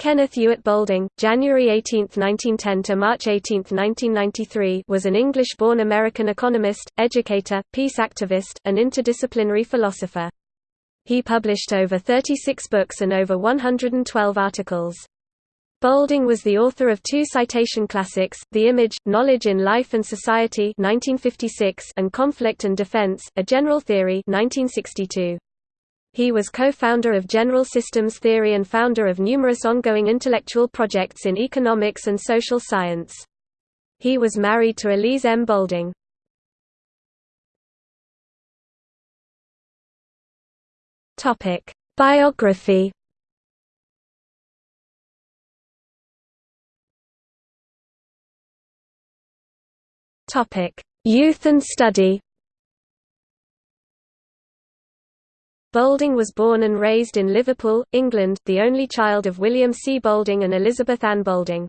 Kenneth Ewart Boulding, January 18, 1910 to March 18, 1993, was an English-born American economist, educator, peace activist, and interdisciplinary philosopher. He published over 36 books and over 112 articles. Boulding was the author of two citation classics, The Image, Knowledge in Life and Society 1956 and Conflict and Defense, A General Theory 1962. He was co-founder of General Systems Theory and founder of numerous ongoing intellectual projects in economics and social science. He was married to Elise M. Boulding. Biography Youth and study Boulding was born and raised in Liverpool, England, the only child of William C. Boulding and Elizabeth Ann Boulding.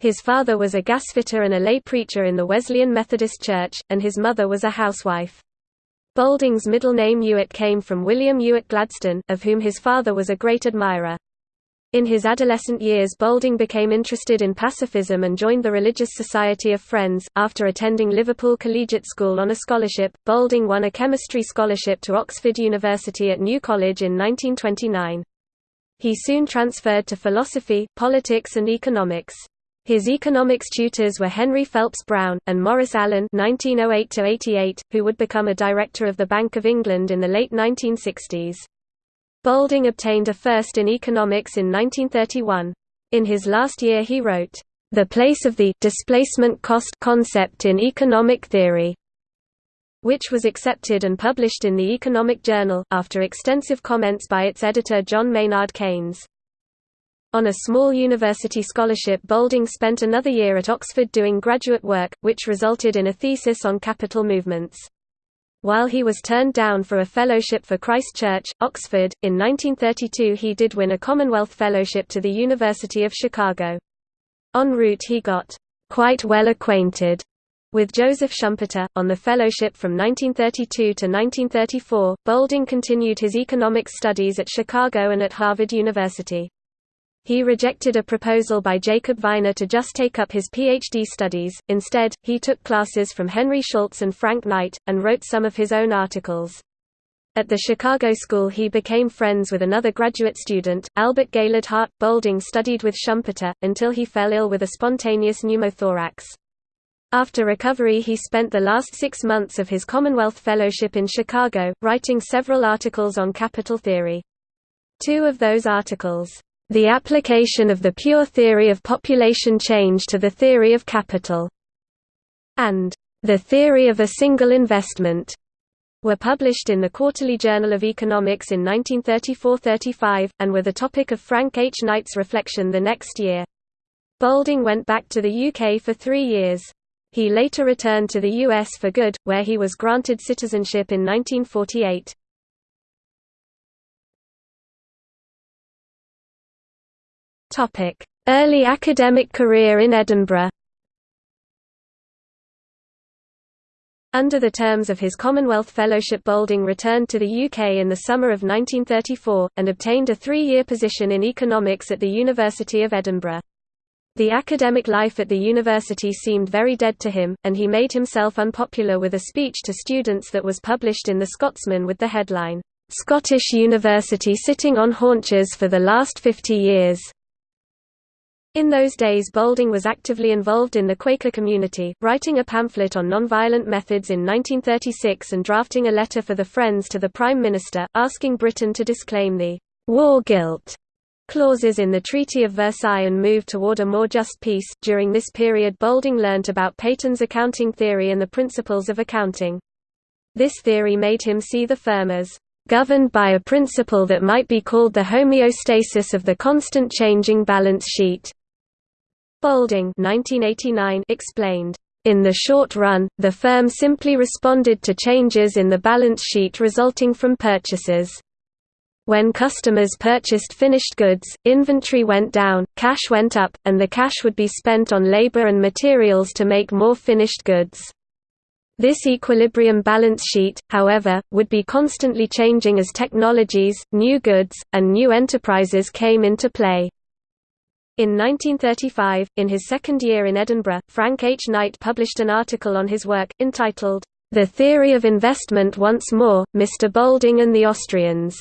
His father was a gasfitter and a lay preacher in the Wesleyan Methodist Church, and his mother was a housewife. Boulding's middle name Ewart came from William Ewart Gladstone, of whom his father was a great admirer. In his adolescent years Boulding became interested in pacifism and joined the Religious Society of Friends. After attending Liverpool Collegiate School on a scholarship, Boulding won a chemistry scholarship to Oxford University at New College in 1929. He soon transferred to philosophy, politics and economics. His economics tutors were Henry Phelps Brown, and Maurice Allen (1908–88), who would become a director of the Bank of England in the late 1960s. Boulding obtained a first in economics in 1931. In his last year he wrote, "...the place of the displacement cost concept in economic theory", which was accepted and published in the Economic Journal, after extensive comments by its editor John Maynard Keynes. On a small university scholarship Boulding spent another year at Oxford doing graduate work, which resulted in a thesis on capital movements. While he was turned down for a fellowship for Christ Church, Oxford, in 1932 he did win a Commonwealth Fellowship to the University of Chicago. En route he got quite well acquainted with Joseph Schumpeter. On the fellowship from 1932 to 1934, Boulding continued his economics studies at Chicago and at Harvard University. He rejected a proposal by Jacob Viner to just take up his PhD studies, instead, he took classes from Henry Schultz and Frank Knight, and wrote some of his own articles. At the Chicago School he became friends with another graduate student, Albert Gaylord Hart. Boulding studied with Schumpeter, until he fell ill with a spontaneous pneumothorax. After recovery he spent the last six months of his Commonwealth Fellowship in Chicago, writing several articles on capital theory. Two of those articles, the application of the pure theory of population change to the theory of capital, and the theory of a single investment, were published in the Quarterly Journal of Economics in 1934–35, and were the topic of Frank H. Knight's reflection the next year. Boulding went back to the UK for three years. He later returned to the US for good, where he was granted citizenship in 1948. Early academic career in Edinburgh. Under the terms of his Commonwealth Fellowship Boulding returned to the UK in the summer of 1934, and obtained a three-year position in economics at the University of Edinburgh. The academic life at the university seemed very dead to him, and he made himself unpopular with a speech to students that was published in The Scotsman with the headline, "'Scottish University Sitting on Haunches for the Last Fifty Years' In those days Boulding was actively involved in the Quaker community, writing a pamphlet on nonviolent methods in 1936 and drafting a letter for the Friends to the Prime Minister, asking Britain to disclaim the «war guilt» clauses in the Treaty of Versailles and move toward a more just peace. During this period Boulding learnt about Paton's accounting theory and the principles of accounting. This theory made him see the firm as governed by a principle that might be called the homeostasis of the constant changing balance sheet. Boulding 1989 explained, "...in the short run, the firm simply responded to changes in the balance sheet resulting from purchases. When customers purchased finished goods, inventory went down, cash went up, and the cash would be spent on labor and materials to make more finished goods." This equilibrium balance sheet, however, would be constantly changing as technologies, new goods, and new enterprises came into play. In 1935, in his second year in Edinburgh, Frank H. Knight published an article on his work, entitled, The Theory of Investment Once More, Mr. Boulding and the Austrians,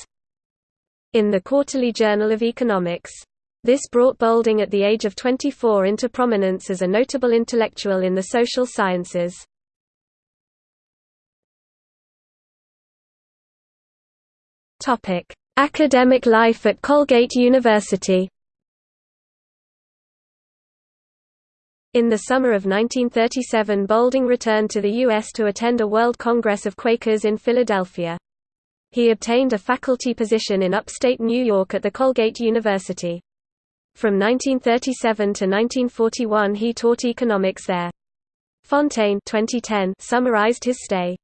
in the Quarterly Journal of Economics. This brought Boulding at the age of 24 into prominence as a notable intellectual in the social sciences. Academic life at Colgate University In the summer of 1937 Boulding returned to the U.S. to attend a World Congress of Quakers in Philadelphia. He obtained a faculty position in upstate New York at the Colgate University. From 1937 to 1941 he taught economics there. Fontaine 2010 summarized his stay.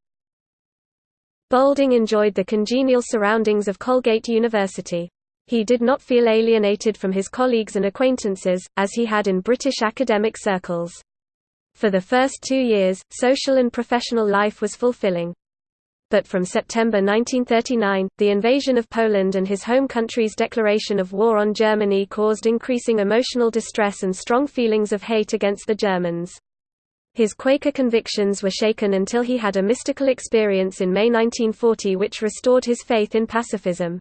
Boulding enjoyed the congenial surroundings of Colgate University. He did not feel alienated from his colleagues and acquaintances, as he had in British academic circles. For the first two years, social and professional life was fulfilling but from September 1939, the invasion of Poland and his home country's declaration of war on Germany caused increasing emotional distress and strong feelings of hate against the Germans. His Quaker convictions were shaken until he had a mystical experience in May 1940 which restored his faith in pacifism.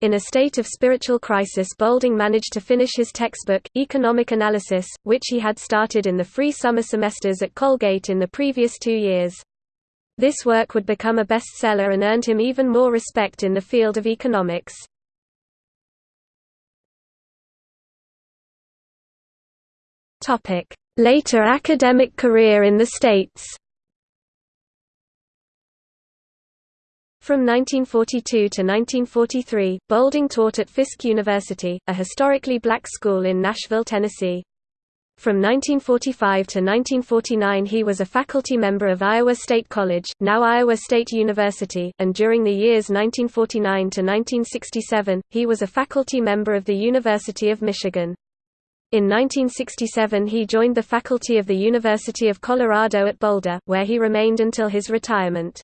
In a state of spiritual crisis Boulding managed to finish his textbook, Economic Analysis, which he had started in the free summer semesters at Colgate in the previous two years. This work would become a bestseller and earned him even more respect in the field of economics. Later academic career in the States From 1942 to 1943, Boulding taught at Fisk University, a historically black school in Nashville, Tennessee. From 1945 to 1949 he was a faculty member of Iowa State College, now Iowa State University, and during the years 1949 to 1967, he was a faculty member of the University of Michigan. In 1967 he joined the faculty of the University of Colorado at Boulder, where he remained until his retirement.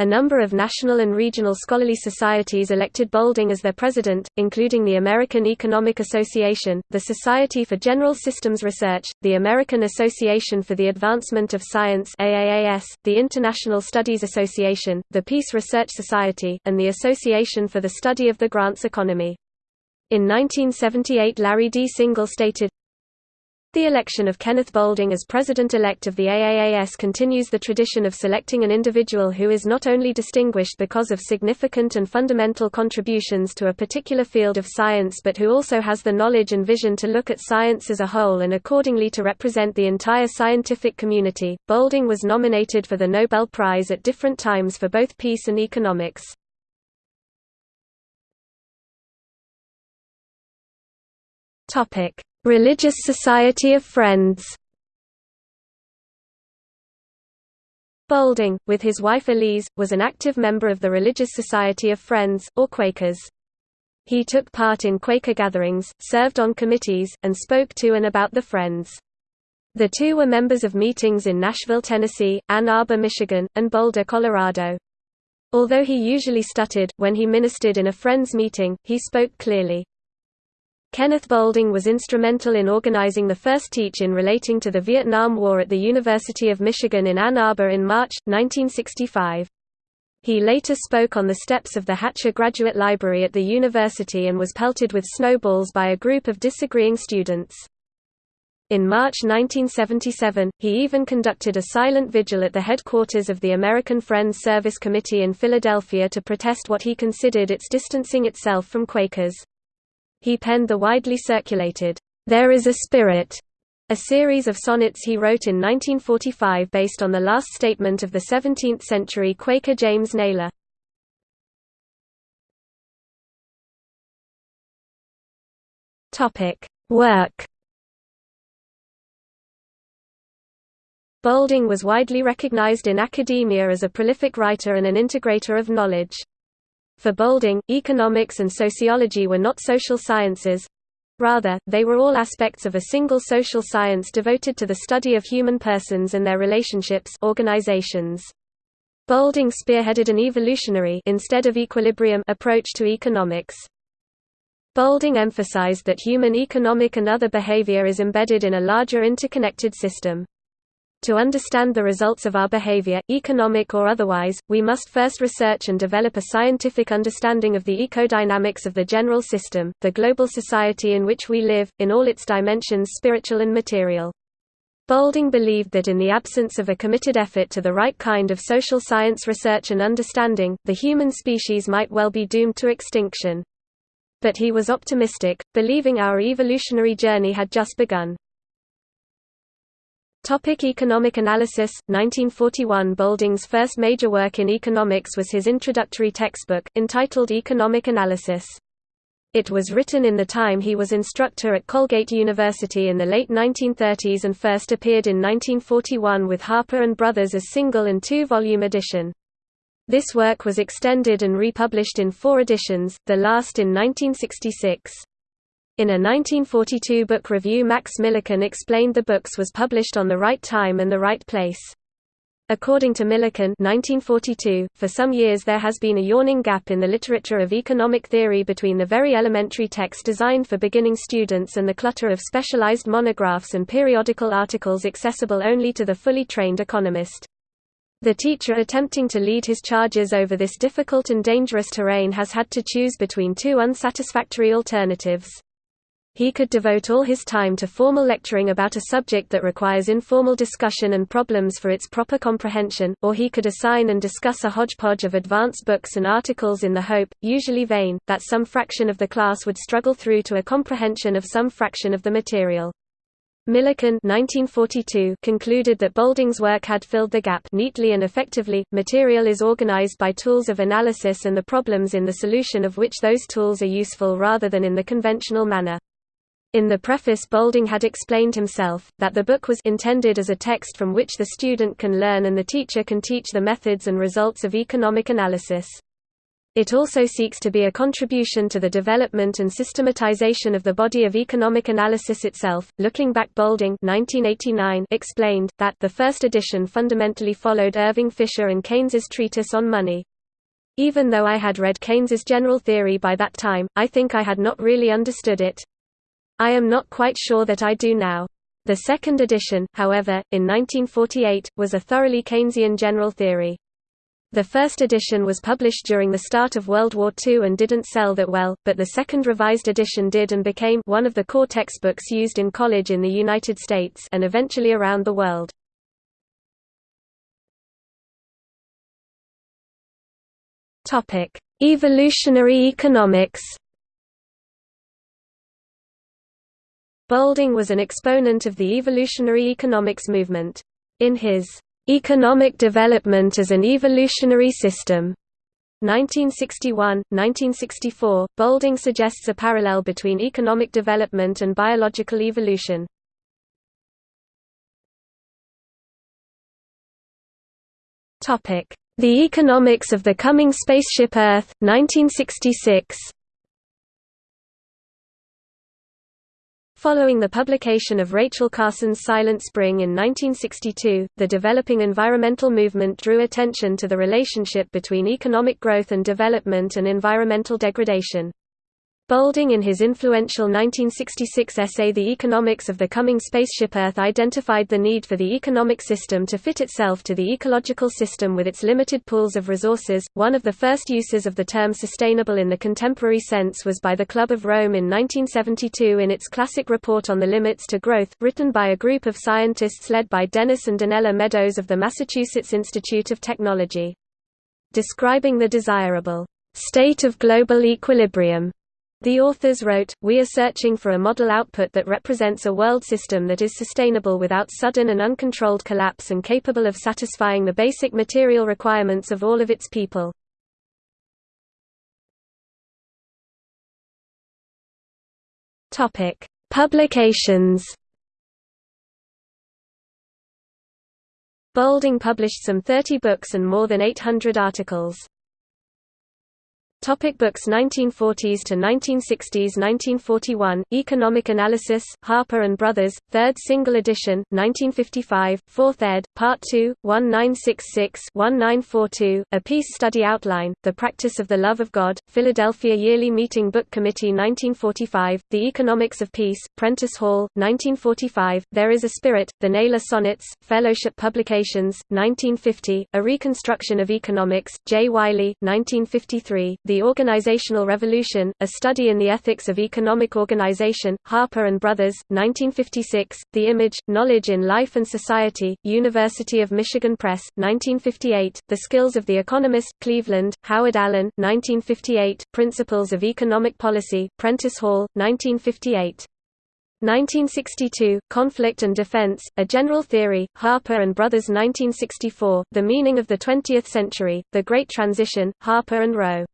A number of national and regional scholarly societies elected Boulding as their president, including the American Economic Association, the Society for General Systems Research, the American Association for the Advancement of Science AAAS, the International Studies Association, the Peace Research Society, and the Association for the Study of the Grants Economy. In 1978 Larry D. Singell stated, the election of Kenneth Boulding as president-elect of the AAAS continues the tradition of selecting an individual who is not only distinguished because of significant and fundamental contributions to a particular field of science but who also has the knowledge and vision to look at science as a whole and accordingly to represent the entire scientific community. Boulding was nominated for the Nobel Prize at different times for both peace and economics. Topic Religious Society of Friends Boulding, with his wife Elise, was an active member of the Religious Society of Friends, or Quakers. He took part in Quaker gatherings, served on committees, and spoke to and about the Friends. The two were members of meetings in Nashville, Tennessee, Ann Arbor, Michigan, and Boulder, Colorado. Although he usually stuttered, when he ministered in a Friends meeting, he spoke clearly. Kenneth Boulding was instrumental in organizing the first teach-in relating to the Vietnam War at the University of Michigan in Ann Arbor in March, 1965. He later spoke on the steps of the Hatcher Graduate Library at the university and was pelted with snowballs by a group of disagreeing students. In March 1977, he even conducted a silent vigil at the headquarters of the American Friends Service Committee in Philadelphia to protest what he considered its distancing itself from Quakers. He penned the widely circulated, "'There is a Spirit' a series of sonnets he wrote in 1945 based on the last statement of the 17th-century Quaker James Nayler. Work Boulding was widely recognized in academia as a prolific writer and an integrator of knowledge. For Boulding, economics and sociology were not social sciences. Rather, they were all aspects of a single social science devoted to the study of human persons and their relationships organizations. Boulding spearheaded an evolutionary instead of equilibrium approach to economics. Boulding emphasized that human economic and other behavior is embedded in a larger interconnected system. To understand the results of our behavior, economic or otherwise, we must first research and develop a scientific understanding of the ecodynamics of the general system, the global society in which we live, in all its dimensions spiritual and material. Boulding believed that in the absence of a committed effort to the right kind of social science research and understanding, the human species might well be doomed to extinction. But he was optimistic, believing our evolutionary journey had just begun. Topic economic analysis 1941 Boulding's first major work in economics was his introductory textbook, entitled Economic Analysis. It was written in the time he was instructor at Colgate University in the late 1930s and first appeared in 1941 with Harper Brothers as single and two-volume edition. This work was extended and republished in four editions, the last in 1966. In a 1942 book review Max Millikan explained the books was published on the right time and the right place. According to Millikan 1942, for some years there has been a yawning gap in the literature of economic theory between the very elementary text designed for beginning students and the clutter of specialized monographs and periodical articles accessible only to the fully trained economist. The teacher attempting to lead his charges over this difficult and dangerous terrain has had to choose between two unsatisfactory alternatives. He could devote all his time to formal lecturing about a subject that requires informal discussion and problems for its proper comprehension, or he could assign and discuss a hodgepodge of advanced books and articles in the hope, usually vain, that some fraction of the class would struggle through to a comprehension of some fraction of the material. Millikan 1942 concluded that Boulding's work had filled the gap neatly and effectively. Material is organized by tools of analysis and the problems in the solution of which those tools are useful rather than in the conventional manner. In the preface Boulding had explained himself, that the book was intended as a text from which the student can learn and the teacher can teach the methods and results of economic analysis. It also seeks to be a contribution to the development and systematization of the body of economic analysis itself. Looking back, Boulding 1989 explained that the first edition fundamentally followed Irving Fisher and Keynes's treatise on money. Even though I had read Keynes's general theory by that time, I think I had not really understood it. I am not quite sure that I do now. The second edition, however, in 1948, was a thoroughly Keynesian general theory. The first edition was published during the start of World War II and didn't sell that well, but the second revised edition did and became one of the core textbooks used in college in the United States and eventually around the world. Evolutionary economics Boulding was an exponent of the evolutionary economics movement. In his Economic Development as an Evolutionary System 1961-1964, Boulding suggests a parallel between economic development and biological evolution. The Economics of the Coming Spaceship Earth, 1966 Following the publication of Rachel Carson's Silent Spring in 1962, the developing environmental movement drew attention to the relationship between economic growth and development and environmental degradation. Boulding in his influential 1966 essay The Economics of the Coming Spaceship Earth identified the need for the economic system to fit itself to the ecological system with its limited pools of resources. One of the first uses of the term sustainable in the contemporary sense was by the Club of Rome in 1972 in its classic report on the limits to growth, written by a group of scientists led by Dennis and Donella Meadows of the Massachusetts Institute of Technology. Describing the desirable state of global equilibrium the authors wrote, We are searching for a model output that represents a world system that is sustainable without sudden and uncontrolled collapse and capable of satisfying the basic material requirements of all of its people. Publications Boulding published some 30 books and more than 800 articles. Topic books 1940s to 1960s 1941, Economic Analysis, Harper and Brothers, 3rd single edition, 1955, 4th ed., Part 2, 1966-1942, A Peace Study Outline, The Practice of the Love of God, Philadelphia Yearly Meeting Book Committee 1945, The Economics of Peace, Prentice Hall, 1945, There is a Spirit, The Nayler Sonnets, Fellowship Publications, 1950, A Reconstruction of Economics, J. Wiley, 1953, the Organizational Revolution, A Study in the Ethics of Economic Organization, Harper and Brothers, 1956, The Image, Knowledge in Life and Society, University of Michigan Press, 1958, The Skills of the Economist, Cleveland, Howard Allen, 1958, Principles of Economic Policy, Prentice Hall, 1958. 1962, Conflict and Defense, A General Theory, Harper and Brothers 1964, The Meaning of the Twentieth Century, The Great Transition, Harper and Row.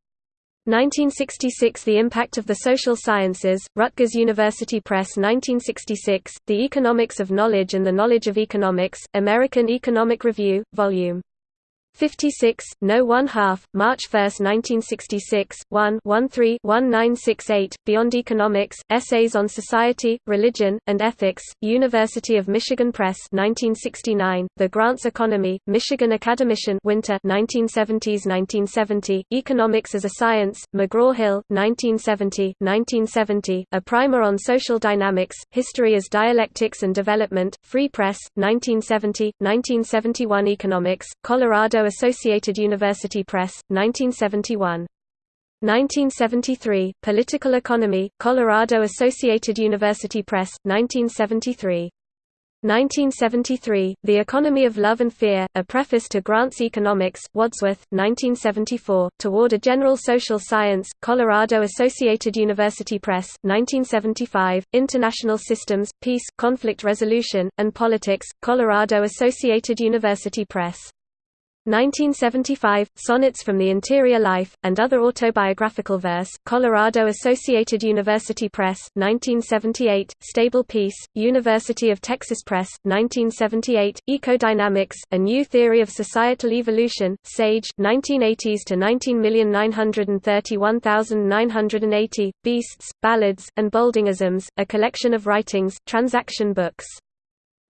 1966 The Impact of the Social Sciences, Rutgers University Press 1966, The Economics of Knowledge and the Knowledge of Economics, American Economic Review, Vol. 56, no 1 half, March 1, 1966, 1 13 1968, Beyond Economics, Essays on Society, Religion, and Ethics, University of Michigan Press 1969, The Grants Economy, Michigan Academician Winter 1970s–1970, Economics as a Science, McGraw-Hill, 1970, 1970, A Primer on Social Dynamics, History as Dialectics and Development, Free Press, 1970, 1971 Economics, Colorado Associated University Press, 1971. 1973, Political Economy, Colorado Associated University Press, 1973. 1973, The Economy of Love and Fear, A Preface to Grant's Economics, Wadsworth, 1974, Toward a General Social Science, Colorado Associated University Press, 1975, International Systems, Peace, Conflict Resolution, and Politics, Colorado Associated University Press. 1975, Sonnets from the Interior Life, and Other Autobiographical Verse, Colorado Associated University Press, 1978, Stable Peace, University of Texas Press, 1978, Ecodynamics, A New Theory of Societal Evolution, Sage, 1980s to 19,931,980, Beasts, Ballads, and Bouldingisms, A Collection of Writings, Transaction Books.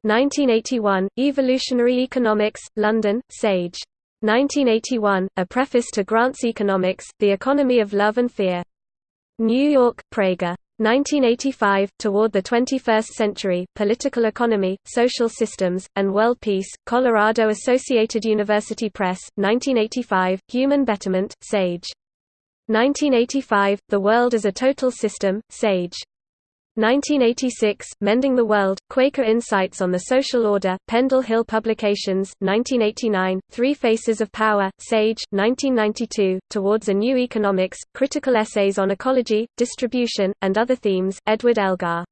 1981, Evolutionary Economics, London, Sage. 1981, A Preface to Grant's Economics, The Economy of Love and Fear. New York, Praeger. 1985, Toward the 21st Century, Political Economy, Social Systems, and World Peace, Colorado Associated University Press, 1985, Human Betterment, Sage. 1985, The World as a Total System, Sage. 1986, Mending the World, Quaker Insights on the Social Order, Pendle Hill Publications, 1989, Three Faces of Power, Sage, 1992, Towards a New Economics, Critical Essays on Ecology, Distribution, and Other Themes, Edward Elgar.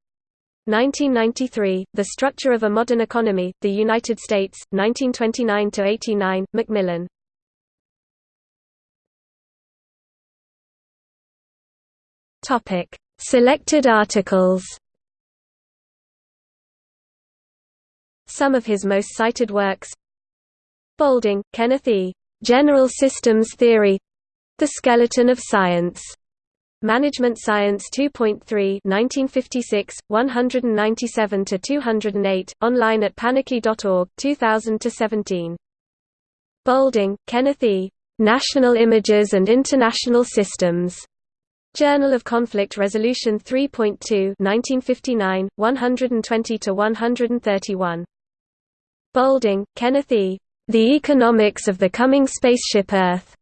1993, The Structure of a Modern Economy, The United States, 1929–89, Macmillan. Topic Selected articles Some of his most cited works Boulding, Kenneth E. General Systems Theory The Skeleton of Science. Management Science 2.3 1956, 197–208, online at panarchy.org, 2000–17. Boulding, Kenneth E. National Images and International Systems. Journal of Conflict Resolution 3.2 1959, 120–131. Boulding, Kenneth E. The Economics of the Coming Spaceship Earth.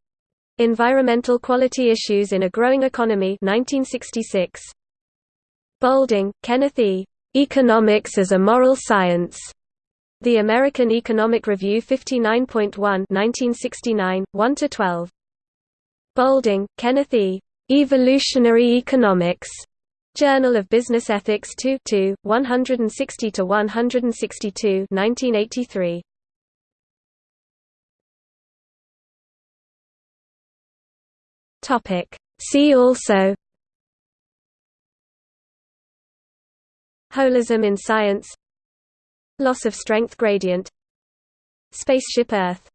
Environmental Quality Issues in a Growing Economy 1966. Boulding, Kenneth E. Economics as a Moral Science. The American Economic Review 59.1 1969, 1–12. Boulding, Kenneth E. Evolutionary Economics. Journal of Business Ethics 2 2, 160 to 162, 1983. Topic. See also. Holism in science. Loss of strength gradient. Spaceship Earth